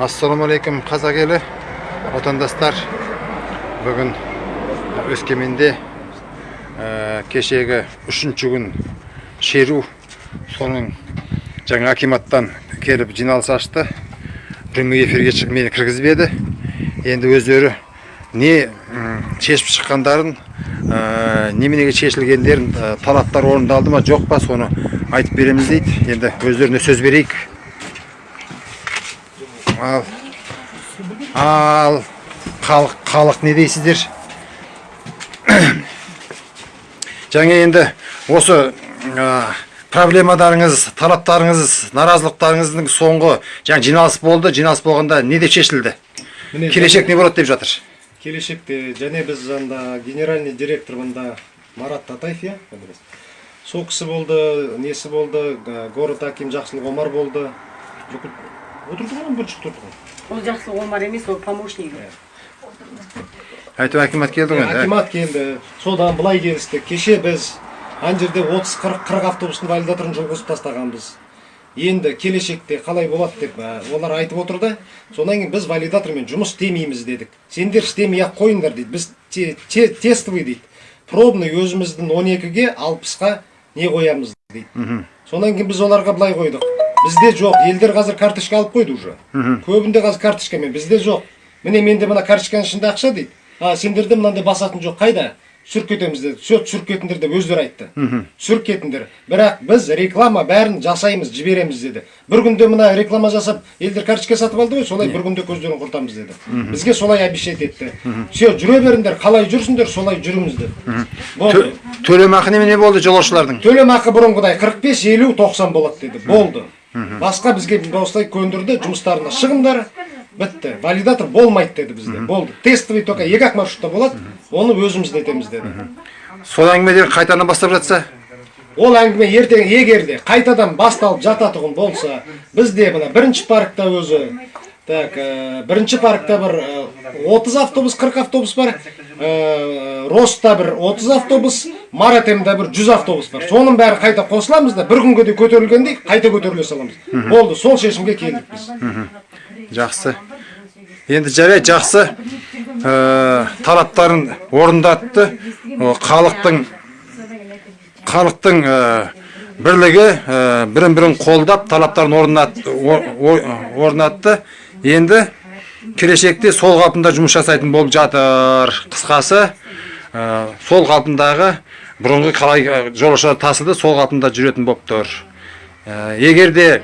ассалаумағалейкум қазақ елі отандастар. Бүгін өскеменде ә, кешегі үшінші күн шеру соның жаңа акиматтан келіп жиналыс ашты. Прямой эфирге шығып мені кіргізбеді енді өздері не шешіп шыққандарын ә, неменеге шешілгендерін ә, талаптар орындалды ма жоқ па соны айтып береміз дейді. Енді өздеріне сөз берейік. Ал ал халық халық не дейсіздер? Жаңа енді осы ә, проблемаларыңыз талаптарыңыз наразылықтарыңыздың соңғы жаңа жиналыс болды. Жиналыс болғанда не деп шешілді келешек не болады деп жатыр? Келешекте және біз анда генеральный директор мында марат татаев иә? Сол кісі болды несі болды город аким жақсылық омар болды. бүкіл отырды ғой бірінші тұрды ғой ол жақсылық омар емес ол помощнигі әйтеуір акимат келді ғой енді акимат келді содан былай келістік кеше біз ана жерде 30-40 40 автобустың валидаторын жүргізіп тастағанбыз енді келешекте қалай болады деп ә, олар айтып отыр да содан кейін біз валидатормен жұмыс істемейміз дедік сендер істемей ақ қойыңдар дейді біз те, те, тестовый дейді пробный өзіміздің 12-ге 60-қа не қоямыз дейді содан кейін біз оларға былай қойдық бізде жоқ. Елдер қазір карточка алып қойды уже. Көбінде қазір карточкамен. Бізде жоқ. Міне менде мына карточканың ішінде ақша дейді. А сендерде мынандай басатын жоқ. Қайда? Түсіріп кетеміз деді. Все түсіріп кетіңдер деп өздері айтты. Түсіріп кетіңдер. Бірақ біз реклама бәрін жасаймыз жібереміз деді. Бір күнде мына реклама жасап елдер карточка сатып алды ғой солай бір күнде көздерін құртамыз деді. Бізге солай обещать етті. Все жүре беріңдер қалай жүрсіңдер солай жүріңіз деп төлемақы немене болды жолаушылардың? Төлемақы бұрынғыдай 45 50 90 болады деді. Болды. Басқа бізге осылай көндірді жұмыстарына шығыңдар. Бітті валидатор болмайды деді бізде. Болды. Тестовый только екі ақ маршрутта болады. Оны өзіміз нетеміз деді. Сол әңгімелер қайтадан бастап жатса? Ол әңгіме ертең егер де қайтадан басталып жататұғын болса бізде мына бірінші паркта өзі так ә, бірінші паркта бір ә, 30 автобус 40 автобус бар. Ә, роста бір 30 автобус маратемда бір 100 автобус бар. Соның бәрі қайта қосыламыз да бір күнге де көтерілгендей қайта көтеріле саламыз. Болды сол шешімге келдік біз. Жақсы. Енді жарайды жақсы. Ә, талаптарын орындатты. Халықтың халықтың ә, бірлігі ә, бірін бірін қолдап талаптарын орнат- орнатты. Енді келешекте сол қалпында жұмыс жасайтын болып жатыр. Қысқасы сол қалпындағы бұрынғы қалай ә, жолаушылар тасыды сол қалпында жүретін болып тұр Ә, егер де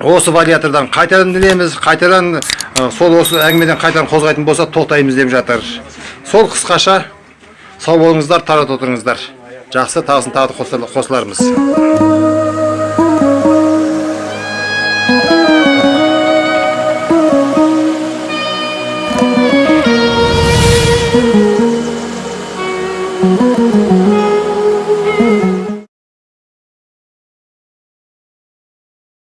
осы вариатордан қайтадан ілеміз қайтадан сол осы әңгімеден қайтадан қозғайтын болса тоқтаймыз деп жатыр. Сол қысқаша сау болыңыздар тарат отырыңыздар. Жақсы тағысын тағы қосылармыз.